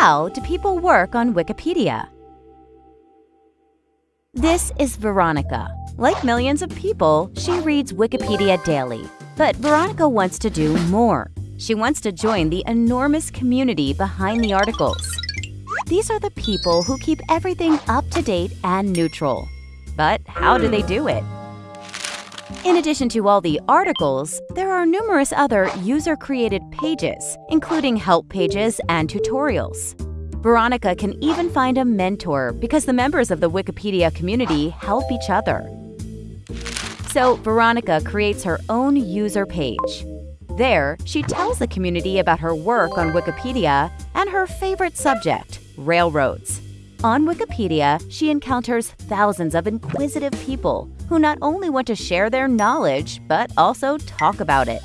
how do people work on Wikipedia? This is Veronica. Like millions of people, she reads Wikipedia daily. But Veronica wants to do more. She wants to join the enormous community behind the articles. These are the people who keep everything up to date and neutral. But how do they do it? In addition to all the articles, there are numerous other user-created pages, including help pages and tutorials. Veronica can even find a mentor because the members of the Wikipedia community help each other. So Veronica creates her own user page. There, she tells the community about her work on Wikipedia and her favorite subject, railroads. On Wikipedia, she encounters thousands of inquisitive people who not only want to share their knowledge, but also talk about it.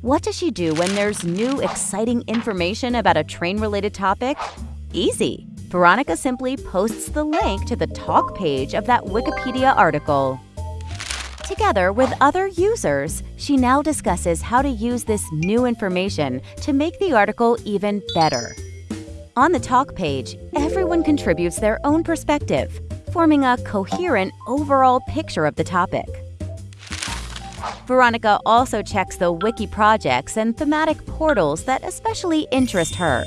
What does she do when there's new, exciting information about a train-related topic? Easy! Veronica simply posts the link to the talk page of that Wikipedia article. Together with other users, she now discusses how to use this new information to make the article even better. On the talk page, everyone contributes their own perspective, forming a coherent overall picture of the topic. Veronica also checks the wiki projects and thematic portals that especially interest her.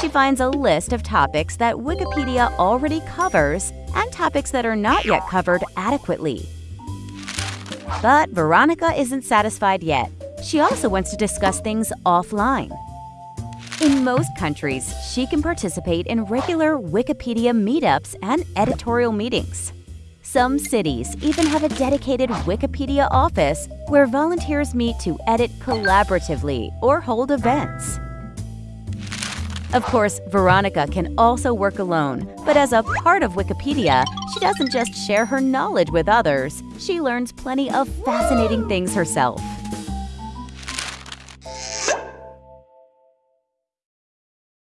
She finds a list of topics that Wikipedia already covers and topics that are not yet covered adequately. But Veronica isn't satisfied yet. She also wants to discuss things offline. In most countries, she can participate in regular Wikipedia meetups and editorial meetings. Some cities even have a dedicated Wikipedia office where volunteers meet to edit collaboratively or hold events. Of course, Veronica can also work alone, but as a part of Wikipedia, she doesn't just share her knowledge with others, she learns plenty of fascinating things herself.